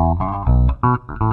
Uh-uh.